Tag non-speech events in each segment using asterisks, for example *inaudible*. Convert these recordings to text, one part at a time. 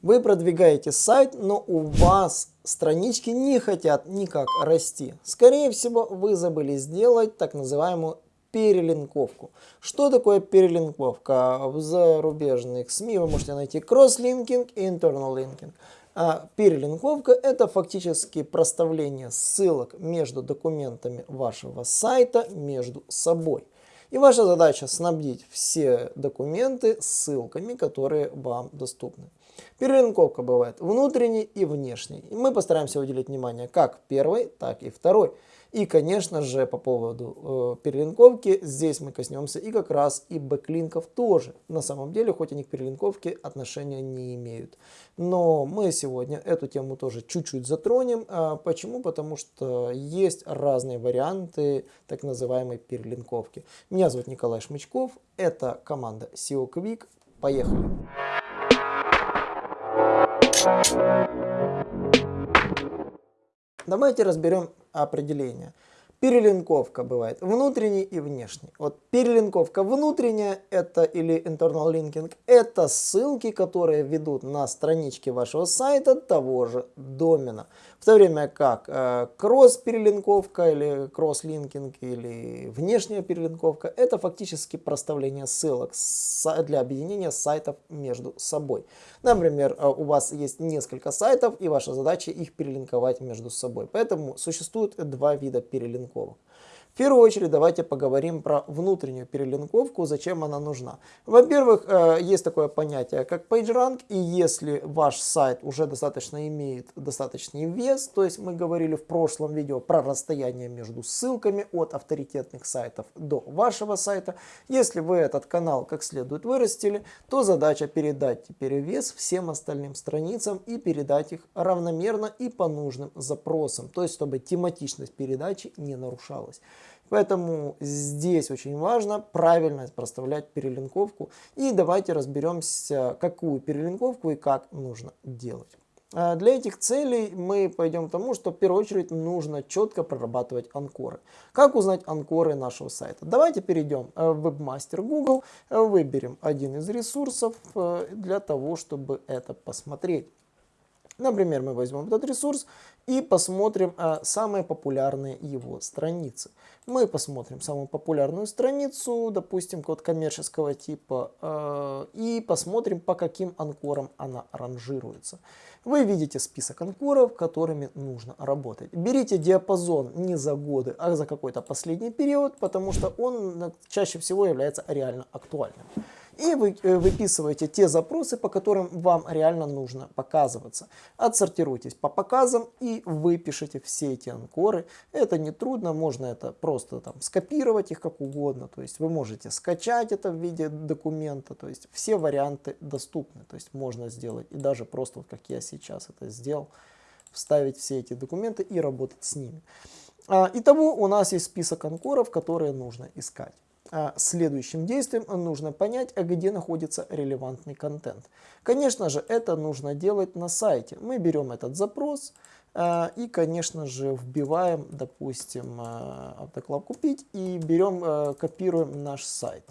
Вы продвигаете сайт, но у вас странички не хотят никак расти. Скорее всего, вы забыли сделать так называемую перелинковку. Что такое перелинковка? В зарубежных СМИ вы можете найти кросс-линкинг и internal linking. А перелинковка это фактически проставление ссылок между документами вашего сайта между собой. И ваша задача снабдить все документы ссылками, которые вам доступны. Перелинковка бывает внутренней и внешней. И мы постараемся уделить внимание как первой, так и второй. И, конечно же, по поводу э, перелинковки, здесь мы коснемся и как раз и бэклинков тоже. На самом деле, хоть они к перелинковке отношения не имеют. Но мы сегодня эту тему тоже чуть-чуть затронем. А почему? Потому что есть разные варианты так называемой перелинковки. Меня зовут Николай Шмычков, это команда SEO Quick. Поехали! Давайте разберем определение. Перелинковка бывает внутренний и внешний. Вот перелинковка внутренняя это или internal linking, это ссылки, которые ведут на странички вашего сайта того же домена. В то время как э, кросс-перелинковка или кросс-линкинг или внешняя перелинковка это фактически проставление ссылок для объединения сайтов между собой. Например, э, у вас есть несколько сайтов и ваша задача их перелинковать между собой. Поэтому существует два вида перелинковки перелинковок. В первую очередь давайте поговорим про внутреннюю перелинковку, зачем она нужна. Во-первых, э, есть такое понятие, как PageRank, и если ваш сайт уже достаточно имеет достаточный вес, то есть мы говорили в прошлом видео про расстояние между ссылками от авторитетных сайтов до вашего сайта, если вы этот канал как следует вырастили, то задача передать теперь вес всем остальным страницам и передать их равномерно и по нужным запросам, то есть чтобы тематичность передачи не нарушалась. Поэтому здесь очень важно правильно проставлять перелинковку. И давайте разберемся, какую перелинковку и как нужно делать. А для этих целей мы пойдем к тому, что в первую очередь нужно четко прорабатывать анкоры. Как узнать анкоры нашего сайта? Давайте перейдем в Webmaster Google, выберем один из ресурсов э, для того, чтобы это посмотреть. Например, мы возьмем этот ресурс и посмотрим а, самые популярные его страницы. Мы посмотрим самую популярную страницу, допустим, код коммерческого типа, э, и посмотрим, по каким анкорам она ранжируется. Вы видите список анкоров, которыми нужно работать. Берите диапазон не за годы, а за какой-то последний период, потому что он чаще всего является реально актуальным и вы э, выписываете те запросы, по которым вам реально нужно показываться. Отсортируйтесь по показам и выпишите все эти анкоры. Это не трудно, можно это просто там скопировать их как угодно. То есть вы можете скачать это в виде документа. То есть все варианты доступны. То есть можно сделать и даже просто вот как я сейчас это сделал, вставить все эти документы и работать с ними. А, итого у нас есть список анкоров, которые нужно искать. А следующим действием нужно понять, а где находится релевантный контент. Конечно же, это нужно делать на сайте. Мы берем этот запрос а, и, конечно же, вбиваем, допустим, автоклав купить и берем, копируем наш сайт.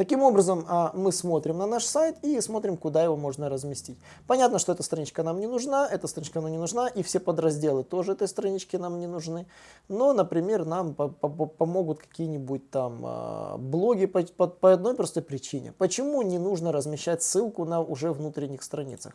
Таким образом, а, мы смотрим на наш сайт и смотрим, куда его можно разместить. Понятно, что эта страничка нам не нужна, эта страничка нам не нужна, и все подразделы тоже этой странички нам не нужны. Но, например, нам помогут какие-нибудь там а, блоги по, одной простой причине. Почему не нужно размещать ссылку на уже внутренних страницах?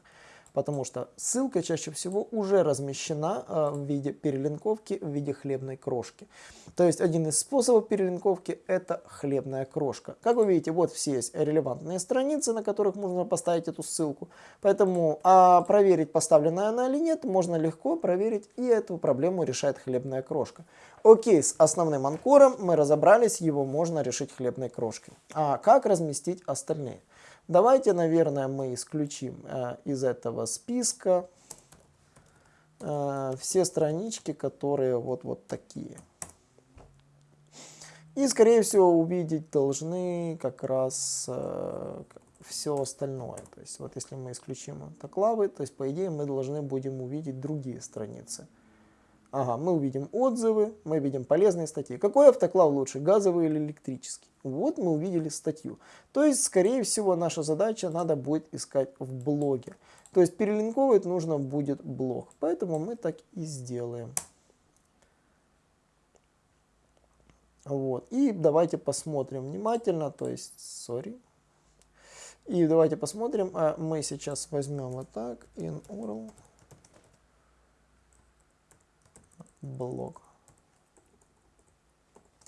Потому что ссылка чаще всего уже размещена э, в виде перелинковки, в виде хлебной крошки. То есть один из способов перелинковки это хлебная крошка. Как вы видите, вот все есть релевантные страницы, на которых можно поставить эту ссылку. Поэтому а проверить, поставленная она или нет, можно легко проверить, и эту проблему решает хлебная крошка. Окей, с основным анкором мы разобрались, его можно решить хлебной крошкой. А как разместить остальные? Давайте, наверное, мы исключим э, из этого списка э, все странички, которые вот, вот такие. И, скорее всего, увидеть должны как раз э, все остальное. То есть, вот если мы исключим автоклавы, то есть, по идее, мы должны будем увидеть другие страницы. Ага, мы увидим отзывы, мы видим полезные статьи. Какой автоклав лучше, газовый или электрический? Вот мы увидели статью. То есть, скорее всего, наша задача надо будет искать в блоге. То есть перелинковывать нужно будет блог. Поэтому мы так и сделаем. Вот. И давайте посмотрим внимательно, то есть, sorry. И давайте посмотрим, а мы сейчас возьмем вот так, in URL, блок.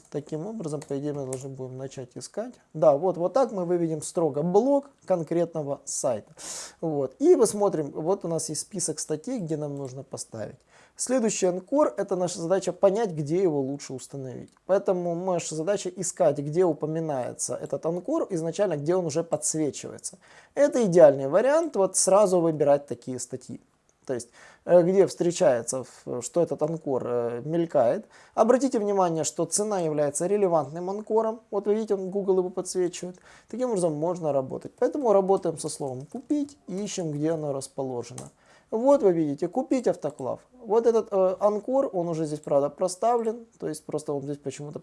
Таким образом, по идее, мы должны будем начать искать. Да, вот, вот так мы выведем строго блок конкретного сайта. Вот. И посмотрим, вот у нас есть список статей, где нам нужно поставить. Следующий анкор – это наша задача понять, где его лучше установить. Поэтому наша задача искать, где упоминается этот анкор, изначально, где он уже подсвечивается. Это идеальный вариант, вот сразу выбирать такие статьи. То есть, э, где встречается, что этот анкор э, мелькает. Обратите внимание, что цена является релевантным анкором. Вот вы видите, он Google его подсвечивает. Таким образом можно работать. Поэтому работаем со словом «купить» и ищем, где оно расположено. Вот вы видите, купить автоклав. Вот этот э, анкор, он уже здесь, правда, проставлен, то есть просто он здесь почему-то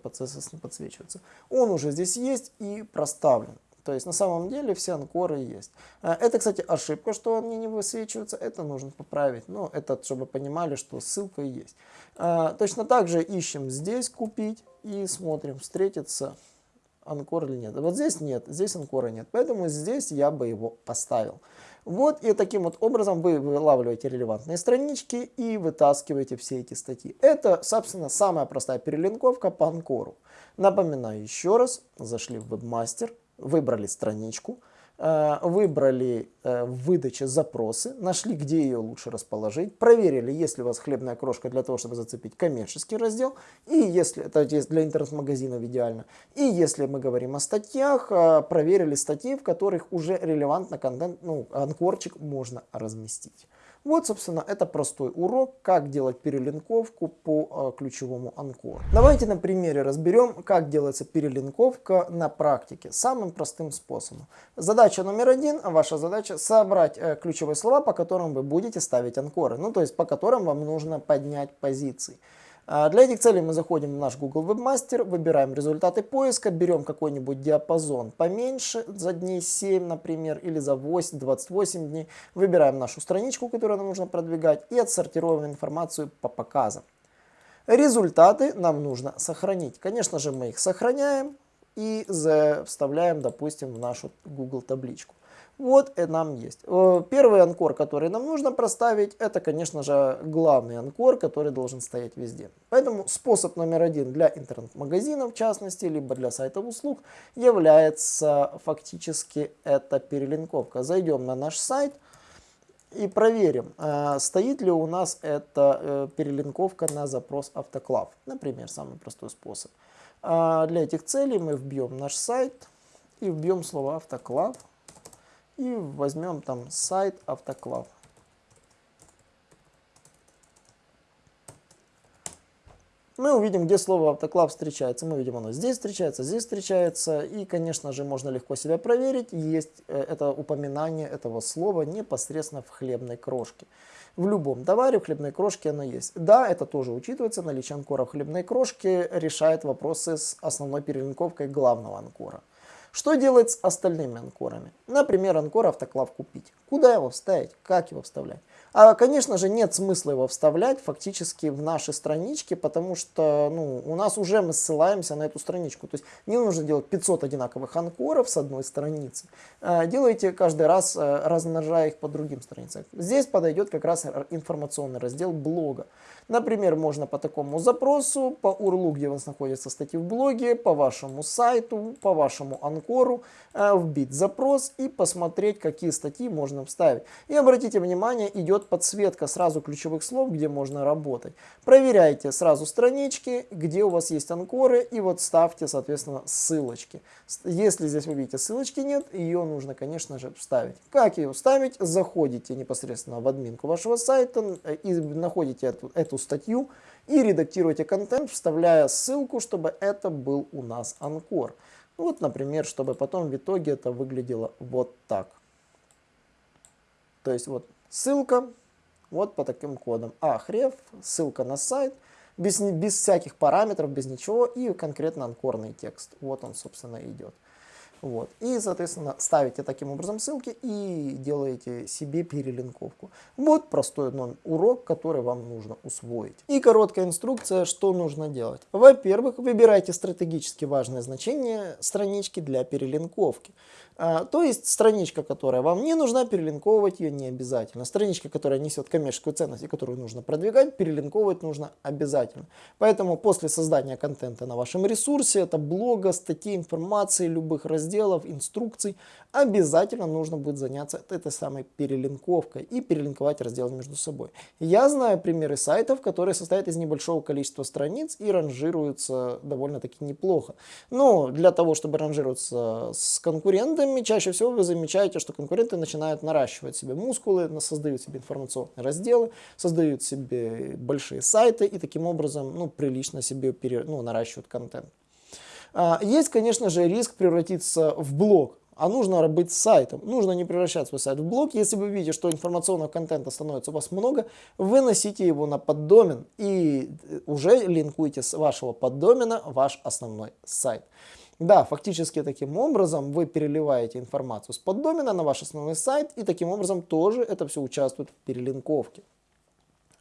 не подсвечивается. Он уже здесь есть и проставлен. То есть на самом деле все анкоры есть. Э, это, кстати, ошибка, что они не высвечиваются, это нужно поправить. Но это, чтобы понимали, что ссылка есть. Э, точно так же ищем здесь купить и смотрим, встретится анкор или нет. Вот здесь нет, здесь анкора нет, поэтому здесь я бы его поставил. Вот и таким вот образом вы вылавливаете релевантные странички и вытаскиваете все эти статьи. Это, собственно, самая простая перелинковка по анкору. Напоминаю еще раз, зашли в вебмастер, выбрали страничку, Э, выбрали э, в запросы, нашли, где ее лучше расположить, проверили, есть ли у вас хлебная крошка для того, чтобы зацепить коммерческий раздел, и если это для интернет-магазинов идеально, и если мы говорим о статьях, э, проверили статьи, в которых уже релевантно контент, ну, анкорчик можно разместить. Вот, собственно, это простой урок, как делать перелинковку по э, ключевому анкору. Давайте на примере разберем, как делается перелинковка на практике, самым простым способом. Задача номер один, ваша задача собрать э, ключевые слова, по которым вы будете ставить анкоры, ну то есть по которым вам нужно поднять позиции. А, для этих целей мы заходим в наш Google Webmaster, выбираем результаты поиска, берем какой-нибудь диапазон поменьше, за дней 7, например, или за 8, 28 дней. Выбираем нашу страничку, которую нам нужно продвигать, и отсортируем информацию по показам. Результаты нам нужно сохранить. Конечно же, мы их сохраняем и вставляем, допустим, в нашу Google табличку. Вот и нам есть. Э, первый анкор, который нам нужно проставить, это, конечно же, главный анкор, который должен стоять везде. Поэтому способ номер один для интернет-магазинов, в частности, либо для сайтов услуг, является фактически это перелинковка. Зайдем на наш сайт и проверим, э, стоит ли у нас эта э, перелинковка на запрос автоклав. Например, самый простой способ. Для этих целей мы вбьем наш сайт и вбьем слово автоклав. И возьмем там сайт автоклав. Мы увидим, где слово автоклав встречается. Мы видим, оно здесь встречается, здесь встречается. И, конечно же, можно легко себя проверить. Есть э, это упоминание этого слова непосредственно в хлебной крошке. В любом товаре в хлебной крошке оно есть. Да, это тоже учитывается. Наличие анкора в хлебной крошке решает вопросы с основной перелинковкой главного анкора. Что делать с остальными анкорами? Например, анкор автоклав купить. Куда его вставить? Как его вставлять? А, конечно же, нет смысла его вставлять фактически в наши странички, потому что ну, у нас уже мы ссылаемся на эту страничку. То есть не нужно делать 500 одинаковых анкоров с одной страницы. А, делайте каждый раз, э, размножая их по другим страницам. Здесь подойдет как раз информационный раздел блога. Например, можно по такому запросу, по URL, где у вас находятся статьи в блоге, по вашему сайту, по вашему анкору, э, вбить запрос и посмотреть, какие статьи можно вставить. И обратите внимание, идет подсветка сразу ключевых слов, где можно работать. Проверяйте сразу странички, где у вас есть анкоры, и вот ставьте, соответственно, ссылочки. Если здесь вы видите ссылочки нет, ее нужно, конечно же, вставить. Как ее вставить? Заходите непосредственно в админку вашего сайта э, и находите эту, эту статью и редактируете контент, вставляя ссылку, чтобы это был у нас анкор. Вот, например, чтобы потом в итоге это выглядело вот так. То есть вот ссылка, Вот по таким кодам. Ахреф, ссылка на сайт, без, без всяких параметров, без ничего, и конкретно анкорный текст. Вот он, собственно, идет. Вот. И, соответственно, ставите таким образом ссылки и делаете себе перелинковку. Вот простой урок, который вам нужно усвоить. И короткая инструкция, что нужно делать. Во-первых, выбирайте стратегически важное значение странички для перелинковки. А, то есть страничка, которая вам не нужна, перелинковывать ее не обязательно. Страничка, которая несет коммерческую ценность и которую нужно продвигать, перелинковывать нужно обязательно. Поэтому после создания контента на вашем ресурсе, это блога, статей, информации, любых разделов, инструкций, обязательно нужно будет заняться этой самой перелинковкой и перелинковать разделы между собой. Я знаю примеры сайтов, которые состоят из небольшого количества страниц и ранжируются довольно-таки неплохо. Но для того, чтобы ранжироваться с конкурентами, чаще всего вы замечаете, что конкуренты начинают наращивать себе мускулы, создают себе информационные разделы, создают себе большие сайты и таким образом ну, прилично себе пере, ну, наращивают контент. А, есть, конечно же, риск превратиться в блог, а нужно быть сайтом. Нужно не превращать свой сайт в блог. Если вы видите, что информационного контента становится у вас много, выносите его на поддомен и уже линкуйте с вашего поддомена ваш основной сайт. Да, фактически таким образом вы переливаете информацию с поддомена на ваш основной сайт, и таким образом тоже это все участвует в перелинковке.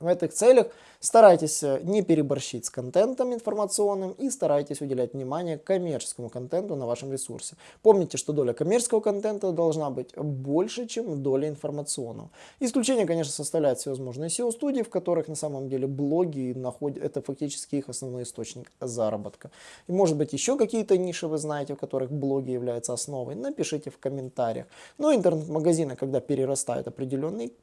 В этих целях старайтесь э, не переборщить с контентом информационным и старайтесь уделять внимание коммерческому контенту на вашем ресурсе. Помните, что доля коммерческого контента должна быть больше, чем доля информационного. Исключение, конечно, составляют всевозможные SEO-студии, в которых на самом деле блоги находят, это фактически их основной источник заработка. И может быть еще какие-то ниши вы знаете, в которых блоги являются основой, напишите в комментариях. Но интернет-магазины, когда перерастают определенный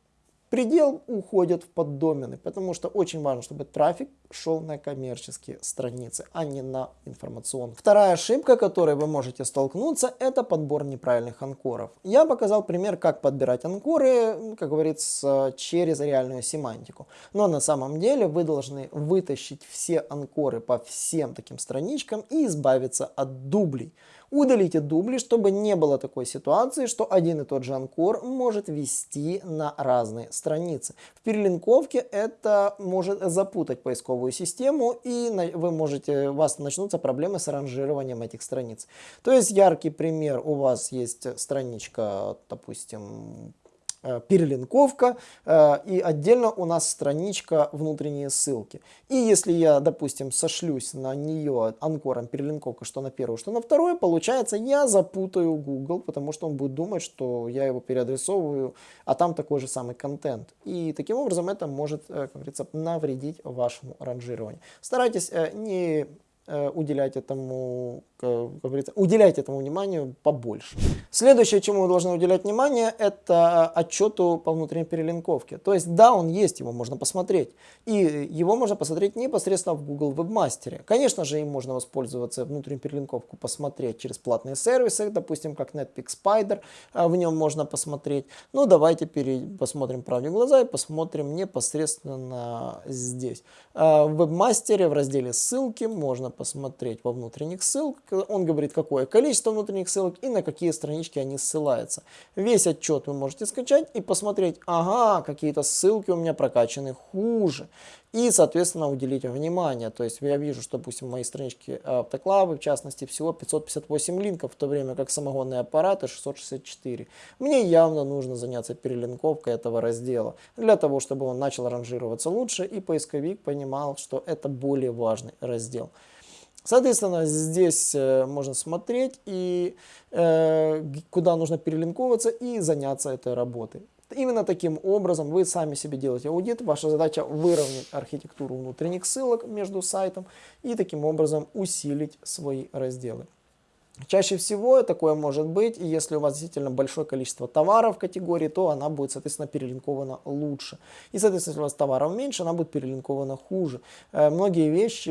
предел уходят в поддомены, потому что очень важно, чтобы трафик шел на коммерческие страницы, а не на информационные. Вторая ошибка, которой вы можете столкнуться, это подбор неправильных анкоров. Я показал пример, как подбирать анкоры, как говорится, через реальную семантику. Но на самом деле вы должны вытащить все анкоры по всем таким страничкам и избавиться от дублей. Удалите дубли, чтобы не было такой ситуации, что один и тот же анкор может вести на разные страницы. В перелинковке это может запутать поисковую систему, и вы можете, у вас начнутся проблемы с ранжированием этих страниц. То есть яркий пример, у вас есть страничка, допустим, перелинковка э, и отдельно у нас страничка внутренние ссылки. И если я, допустим, сошлюсь на нее анкором перелинковка, что на первую, что на вторую, получается я запутаю Google, потому что он будет думать, что я его переадресовываю, а там такой же самый контент. И таким образом это может, э, как говорится, навредить вашему ранжированию. Старайтесь не уделять этому как говорится, уделяйте этому вниманию побольше. Следующее, чему вы должны уделять внимание, это отчету по внутренней перелинковке. То есть, да, он есть, его можно посмотреть. И его можно посмотреть непосредственно в Google Webmaster. Конечно же, им можно воспользоваться внутреннюю перелинковку, посмотреть через платные сервисы, допустим, как Netpeak Spider, а, в нем можно посмотреть. Ну, давайте посмотрим правде глаза и посмотрим непосредственно здесь. А, в Webmaster в разделе ссылки можно посмотреть во внутренних ссылках, он говорит, какое количество внутренних ссылок и на какие странички они ссылаются. Весь отчет вы можете скачать и посмотреть, ага, какие-то ссылки у меня прокачаны хуже. И, соответственно, уделить внимание. То есть я вижу, что, допустим, в моей страничке автоклавы, в частности, всего 558 линков, в то время как самогонные аппараты 664. Мне явно нужно заняться перелинковкой этого раздела, для того, чтобы он начал ранжироваться лучше, и поисковик понимал, что это более важный раздел. Соответственно, здесь э, можно смотреть, и э, куда нужно перелинковываться и заняться этой работой. Именно таким образом вы сами себе делаете аудит. Ваша задача выровнять архитектуру внутренних ссылок между сайтом и таким образом усилить свои разделы. Чаще всего такое может быть, и если у вас действительно большое количество товаров в категории, то она будет, соответственно, перелинкована лучше. И, соответственно, если у вас товаров меньше, она будет перелинкована хуже. Э, многие вещи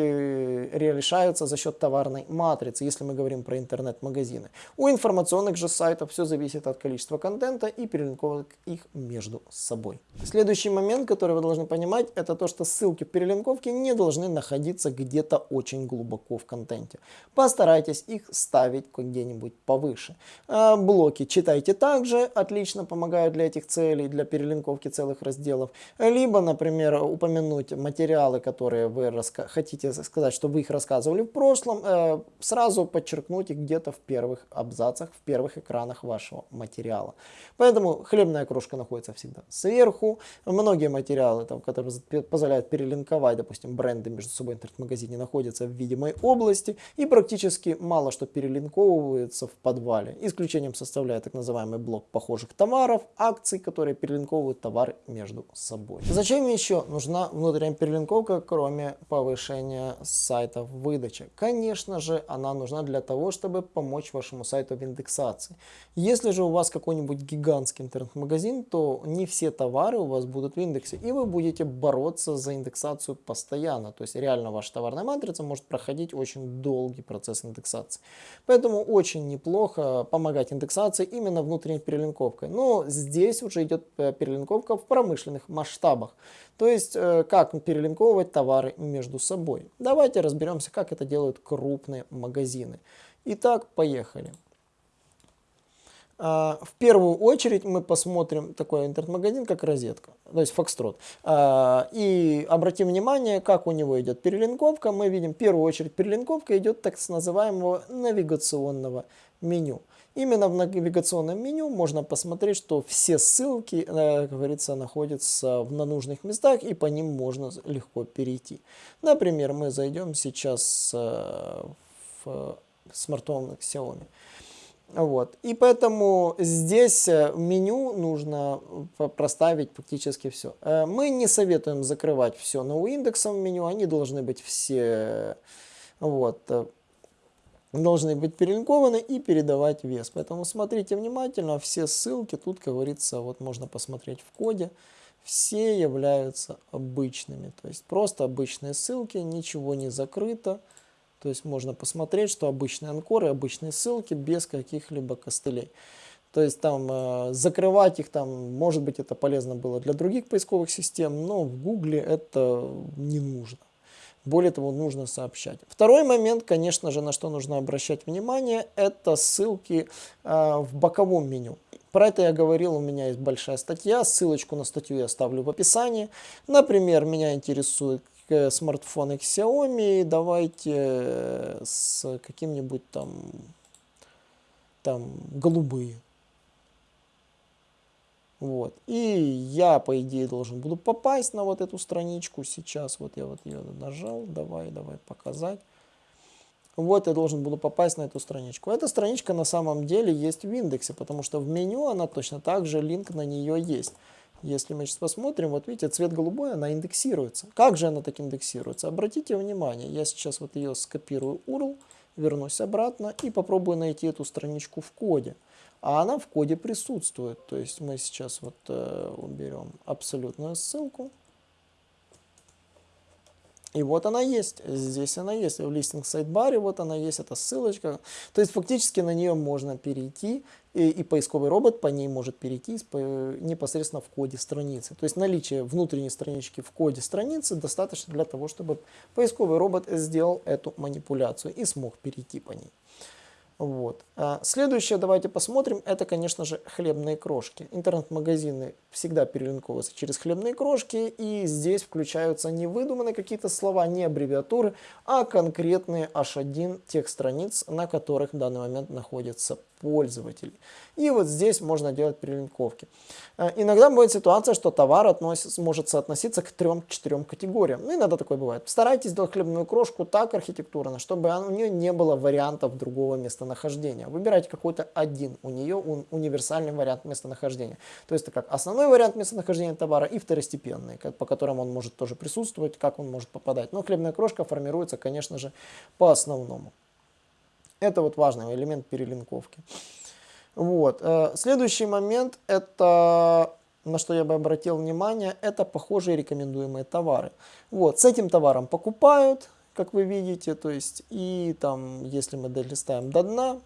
решаются за счет товарной матрицы, если мы говорим про интернет-магазины. У информационных же сайтов все зависит от количества контента и перелинковок их между собой. Следующий момент, который вы должны понимать, это то, что ссылки в перелинковке не должны находиться где-то очень глубоко в контенте. Постарайтесь их ставить поставить где-нибудь повыше. Э, блоки читайте также, отлично помогают для этих целей, для перелинковки целых разделов. Либо, например, упомянуть материалы, которые вы хотите сказать, что вы их рассказывали в прошлом, э, сразу подчеркнуть их где-то в первых абзацах, в первых экранах вашего материала. Поэтому хлебная крошка находится всегда сверху. Многие материалы, там, которые позволяют перелинковать, допустим, бренды между собой в интернет-магазине, находятся в видимой области и практически мало что перелинковывается в подвале. Исключением составляет так называемый блок похожих товаров, акций, которые перелинковывают товары между собой. Зачем еще нужна внутренняя перелинковка, кроме повышения сайта в выдаче? Конечно же, она нужна для того, чтобы помочь вашему сайту в индексации. Если же у вас какой-нибудь гигантский интернет-магазин, то не все товары у вас будут в индексе, и вы будете бороться за индексацию постоянно. То есть реально ваша товарная матрица может проходить очень долгий процесс индексации. Поэтому очень неплохо помогать индексации именно внутренней перелинковкой. Но здесь уже идет э, перелинковка в промышленных масштабах. То есть, э, как перелинковывать товары между собой. Давайте разберемся, как это делают крупные магазины. Итак, поехали. А, в первую очередь мы посмотрим такой интернет-магазин, как розетка, то есть Foxtrot. А, и обратим внимание, как у него идет перелинковка. Мы видим, в первую очередь перелинковка идет так называемого навигационного меню. Именно в навигационном меню можно посмотреть, что все ссылки, э, как говорится, находятся в нужных местах, и по ним можно легко перейти. Например, мы зайдем сейчас э, в смартфон Xiaomi. Вот. И поэтому здесь э, меню нужно проставить практически все. Э, мы не советуем закрывать все на индексом меню, они должны быть все вот, э, должны быть перелинкованы и передавать вес. Поэтому смотрите внимательно, все ссылки тут, как говорится, вот можно посмотреть в коде, все являются обычными. То есть просто обычные ссылки, ничего не закрыто. То есть можно посмотреть, что обычные анкоры, обычные ссылки без каких-либо костылей. То есть там э, закрывать их, там, может быть, это полезно было для других поисковых систем, но в Гугле это не нужно. Более того, нужно сообщать. Второй момент, конечно же, на что нужно обращать внимание, это ссылки э, в боковом меню. Про это я говорил, у меня есть большая статья, ссылочку на статью я оставлю в описании. Например, меня интересует смартфоны Xiaomi, давайте э, с каким-нибудь там, там голубые. Вот. И я, по идее, должен буду попасть на вот эту страничку сейчас. Вот я вот ее нажал. Давай, давай показать. Вот я должен буду попасть на эту страничку. Эта страничка на самом деле есть в индексе, потому что в меню она точно так же, линк на нее есть. Если мы сейчас посмотрим, вот видите, цвет голубой, она индексируется. Как же она так индексируется? Обратите внимание, я сейчас вот ее скопирую URL, вернусь обратно и попробую найти эту страничку в коде. А она в коде присутствует. То есть мы сейчас вот э, уберем абсолютную ссылку. И вот она есть, здесь она есть, в листинг сайт-баре вот она есть, эта ссылочка. То есть фактически на нее можно перейти, и, и поисковый робот по ней может перейти непосредственно в коде страницы. То есть наличие внутренней странички в коде страницы достаточно для того, чтобы поисковый робот сделал эту манипуляцию и смог перейти по ней. Вот. А следующее давайте посмотрим, это, конечно же, хлебные крошки. Интернет-магазины всегда перелинковываются через хлебные крошки, и здесь включаются не выдуманные какие-то слова, не аббревиатуры, а конкретные H1 тех страниц, на которых в данный момент находится пользователей. И вот здесь можно делать перелинковки. Э, иногда бывает ситуация, что товар может соотноситься к трем-четырем категориям. Ну, иногда такое бывает. Старайтесь сделать хлебную крошку так архитектурно, чтобы у нее не было вариантов другого местонахождения. Выбирайте какой-то один у нее универсальный вариант местонахождения. То есть это как основной вариант местонахождения товара и второстепенный, по которым он может тоже присутствовать, как он может попадать. Но хлебная крошка формируется, конечно же, по основному. Это вот важный элемент перелинковки. Вот. Э, следующий момент, это, на что я бы обратил внимание, это похожие рекомендуемые товары. Вот. С этим товаром покупают, как вы видите, то есть, и там, если мы долистаем до дна,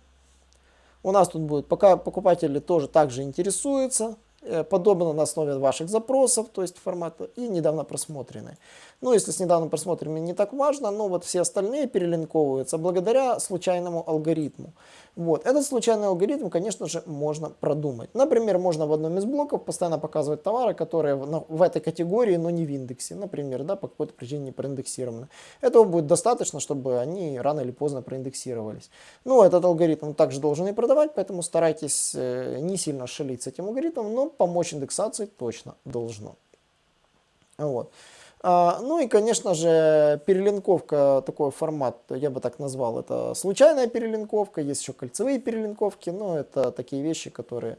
у нас тут будет, пока покупатели тоже также интересуются э, подобно на основе ваших запросов, то есть формата, и недавно просмотренные. Ну, если с недавно просмотренными не так важно, но вот все остальные перелинковываются благодаря случайному алгоритму. Вот. Этот случайный алгоритм, конечно же, можно продумать. Например, можно в одном из блоков постоянно показывать товары, которые в, в этой категории, но не в индексе. Например, да, по какой-то причине не проиндексированы. Этого будет достаточно, чтобы они рано или поздно проиндексировались. Ну, этот алгоритм также должен и продавать, поэтому старайтесь э, не сильно шалить с этим алгоритмом, но помочь индексации точно должно. Вот. А, ну и, конечно же, перелинковка, такой формат, я бы так назвал, это случайная перелинковка, есть еще кольцевые перелинковки, но это такие вещи, которые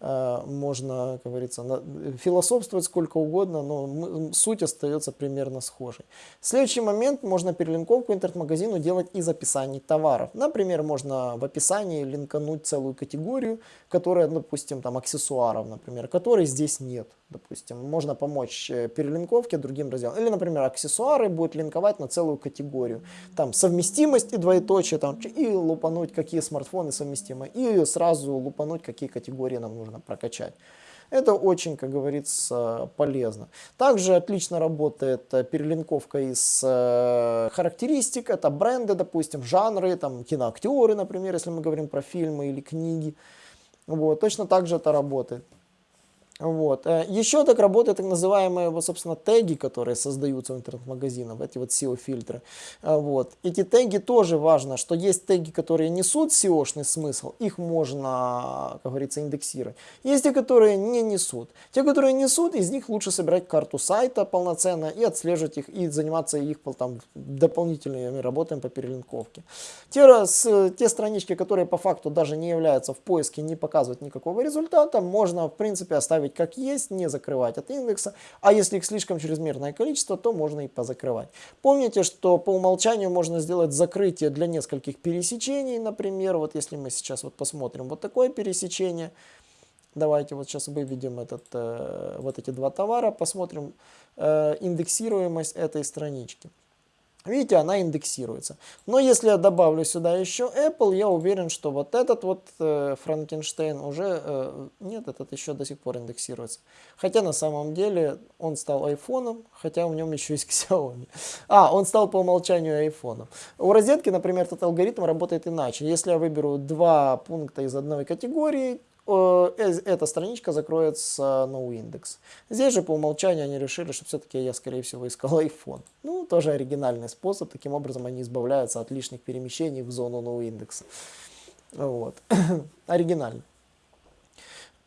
можно, как говорится, философствовать сколько угодно, но суть остается примерно схожей. следующий момент можно перелинковку интернет-магазину делать из описаний товаров. Например, можно в описании линкануть целую категорию, которая, допустим, там аксессуаров, например, которой здесь нет. Допустим, можно помочь э, перелинковке другим разделам. Или, например, аксессуары будет линковать на целую категорию. Там совместимость и двоеточие, там, и лупануть, какие смартфоны совместимы, и сразу лупануть, какие категории нам нужно прокачать. Это очень, как говорится, полезно. Также отлично работает э, перелинковка из э, характеристик. Это бренды, допустим, жанры, там, киноактеры, например, если мы говорим про фильмы или книги. Вот, точно так же это работает. Вот. Э, Еще так работают так называемые, собственно, теги, которые создаются в интернет-магазинах, эти вот SEO-фильтры. Э, вот. Эти теги тоже важно, что есть теги, которые несут SEO-шный смысл, их можно, как говорится, индексировать. Есть те, которые не несут. Те, которые несут, из них лучше собирать карту сайта полноценно и отслеживать их, и заниматься их там, дополнительными работами по перелинковке. Те, раз, те странички, которые по факту даже не являются в поиске, не показывают никакого результата, можно, в принципе, оставить оставить как есть, не закрывать от индекса, а если их слишком чрезмерное количество, то можно и позакрывать. Помните, что по умолчанию можно сделать закрытие для нескольких пересечений, например, вот если мы сейчас вот посмотрим вот такое пересечение, Давайте вот сейчас выведем этот, э, вот эти два товара, посмотрим э, индексируемость этой странички. Видите, она индексируется. Но если я добавлю сюда еще Apple, я уверен, что вот этот вот э, Франкенштейн уже... Э, нет, этот еще до сих пор индексируется. Хотя на самом деле он стал айфоном, хотя в нем еще есть *laughs* Xiaomi. А, он стал по умолчанию айфоном. У розетки, например, этот алгоритм работает иначе. Если я выберу два пункта из одной категории, эта страничка закроется noindex. Здесь же по умолчанию они решили, что все-таки я, скорее всего, искал *laughs* iPhone. Ну, тоже оригинальный способ. Таким образом, они избавляются от лишних перемещений в зону noindex. Вот. *coughs* Оригинально.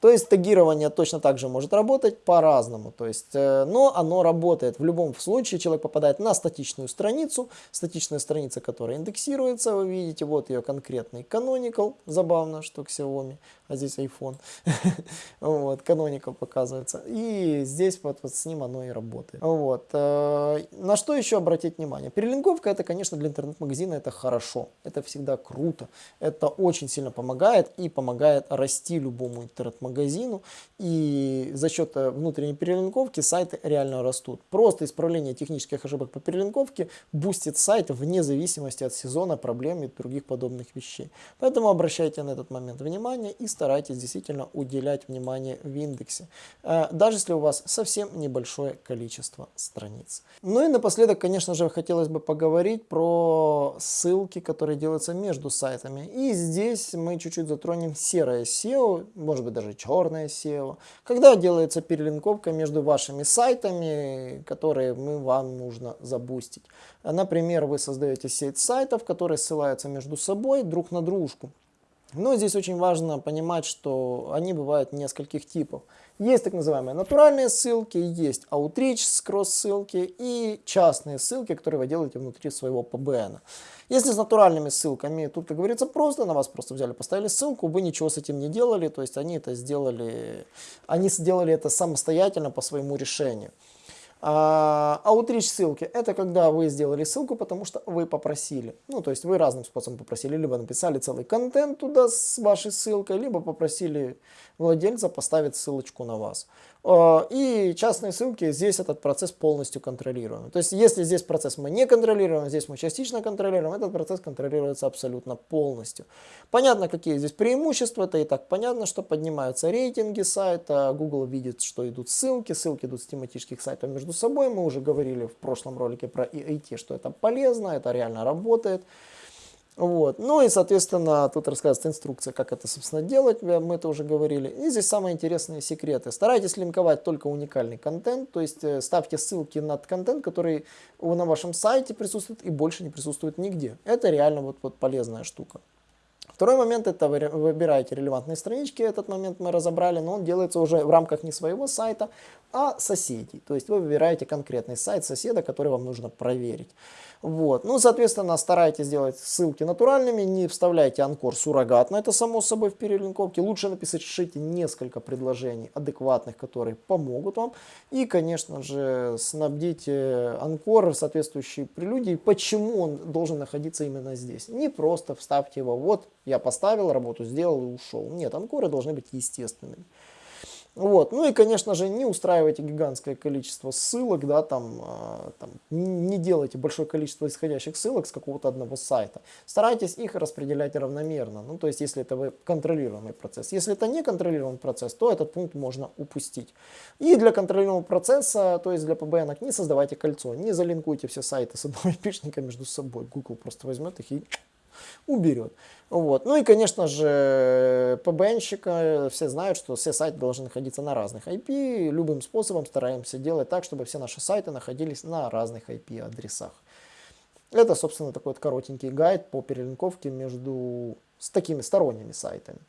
То есть тегирование точно так же может работать по-разному. То есть, э, но оно работает. В любом случае человек попадает на статичную страницу. Статичная страница, которая индексируется. Вы видите, вот ее конкретный canonical. Забавно, что Xiaomi, а здесь iPhone. *laughs* вот, canonical показывается. И здесь вот, вот с ним оно и работает. Вот. Э, на что еще обратить внимание? Перелинковка это, конечно, для интернет-магазина это хорошо. Это всегда круто. Это очень сильно помогает и помогает расти любому интернет-магазину магазину, и за счет э, внутренней перелинковки сайты реально растут. Просто исправление технических ошибок по перелинковке бустит сайт вне зависимости от сезона, проблем и других подобных вещей. Поэтому обращайте на этот момент внимание и старайтесь действительно уделять внимание в индексе, э, даже если у вас совсем небольшое количество страниц. Ну и напоследок, конечно же, хотелось бы поговорить про ссылки, которые делаются между сайтами. И здесь мы чуть-чуть затронем серое SEO, может быть даже черное SEO, когда делается перелинковка между вашими сайтами, которые мы, вам нужно забустить. Например, вы создаете сеть сайтов, которые ссылаются между собой друг на дружку. Но здесь очень важно понимать, что они бывают нескольких типов. Есть так называемые натуральные ссылки, есть outreach кросс-ссылки и частные ссылки, которые вы делаете внутри своего PBN. Если с натуральными ссылками, тут, как говорится, просто, на вас просто взяли, поставили ссылку, вы ничего с этим не делали, то есть они это сделали, они сделали это самостоятельно по своему решению. А, outreach ссылки – это когда вы сделали ссылку, потому что вы попросили. Ну, то есть вы разным способом попросили. Либо написали целый контент туда с вашей ссылкой, либо попросили владельца поставить ссылочку на вас. А, и частные ссылки, здесь этот процесс полностью контролируем. То есть если здесь процесс мы не контролируем, здесь мы частично контролируем, этот процесс контролируется абсолютно полностью. Понятно, какие здесь преимущества, это и так понятно, что поднимаются рейтинги сайта, Google видит, что идут ссылки, ссылки идут с тематических сайтов между собой. Мы уже говорили в прошлом ролике про EAT, что это полезно, это реально работает. Вот. Ну и, соответственно, тут рассказывается инструкция, как это, собственно, делать, мы это уже говорили. И здесь самые интересные секреты. Старайтесь линковать только уникальный контент, то есть э, ставьте ссылки на контент, который на вашем сайте присутствует и больше не присутствует нигде. Это реально вот, вот полезная штука. Второй момент это вы выбираете релевантные странички, этот момент мы разобрали, но он делается уже в рамках не своего сайта, а соседей. То есть вы выбираете конкретный сайт соседа, который вам нужно проверить. Вот. Ну, соответственно, старайтесь сделать ссылки натуральными, не вставляйте анкор суррогатно, это само собой в перелинковке. Лучше написать, шите несколько предложений адекватных, которые помогут вам. И, конечно же, снабдите анкор соответствующей прелюдией, почему он должен находиться именно здесь. Не просто вставьте его, вот я поставил, работу сделал и ушел. Нет, анкоры должны быть естественными. Вот. Ну и, конечно же, не устраивайте гигантское количество ссылок, да, там, э, там, не делайте большое количество исходящих ссылок с какого-то одного сайта. Старайтесь их распределять равномерно, ну, то есть, если это вы контролируемый процесс. Если это не контролируемый процесс, то этот пункт можно упустить. И для контролируемого процесса, то есть для PBN, не создавайте кольцо, не залинкуйте все сайты с одного *laughs* айпишника между собой. Google просто возьмет их и уберет. Вот. Ну и, конечно же, ПБНщика, все знают, что все сайты должны находиться на разных IP. Любым способом стараемся делать так, чтобы все наши сайты находились на разных IP-адресах. Это, собственно, такой вот коротенький гайд по перелинковке между с такими сторонними сайтами.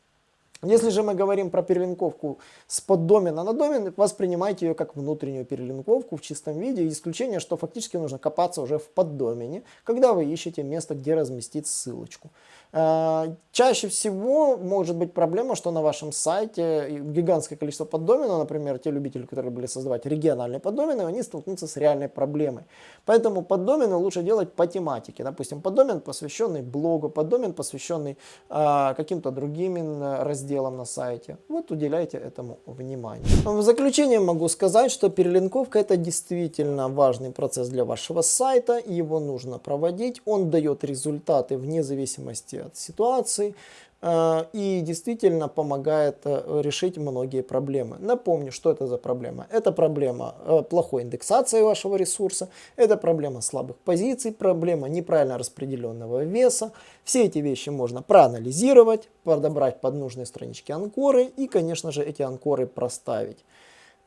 Если же мы говорим про перелинковку с поддомена на домен, воспринимайте ее как внутреннюю перелинковку в чистом виде. Исключение, что фактически нужно копаться уже в поддомене, когда вы ищете место, где разместить ссылочку. Э, чаще всего может быть проблема, что на вашем сайте гигантское количество поддоменов, например, те любители, которые были создавать региональные поддомены, они столкнутся с реальной проблемой. Поэтому поддомены лучше делать по тематике. Допустим, поддомен, посвященный блогу, поддомен, посвященный э, каким-то другим разделам на сайте. Вот уделяйте этому внимание. В заключение могу сказать, что перелинковка это действительно важный процесс для вашего сайта. Его нужно проводить. Он дает результаты вне зависимости от ситуации э, и действительно помогает э, решить многие проблемы. Напомню, что это за проблема. Это проблема э, плохой индексации вашего ресурса, это проблема слабых позиций, проблема неправильно распределенного веса. Все эти вещи можно проанализировать, подобрать под нужные странички анкоры и, конечно же, эти анкоры проставить.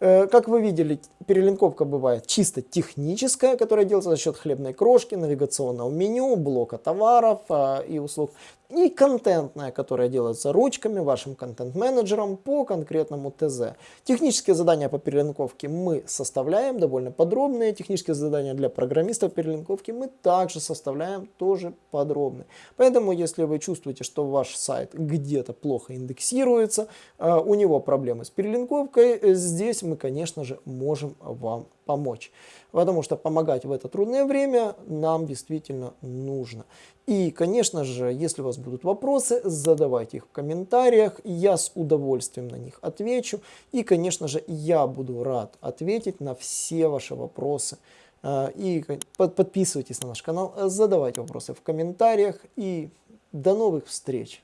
Э, как вы видели, перелинковка бывает чисто техническая, которая делается за счет хлебной крошки, навигационного меню, блока товаров а, и услуг и контентная, которая делается ручками, вашим контент-менеджером по конкретному ТЗ. Технические задания по перелинковке мы составляем, довольно подробные. Технические задания для программистов перелинковки мы также составляем, тоже подробные. Поэтому, если вы чувствуете, что ваш сайт где-то плохо индексируется, а, у него проблемы с перелинковкой, э, здесь мы, конечно же, можем вам помочь. Потому что помогать в это трудное время нам действительно нужно. И, конечно же, если у вас будут вопросы, задавайте их в комментариях, я с удовольствием на них отвечу. И, конечно же, я буду рад ответить на все ваши вопросы. А, и подписывайтесь на наш канал, задавайте вопросы в комментариях и до новых встреч!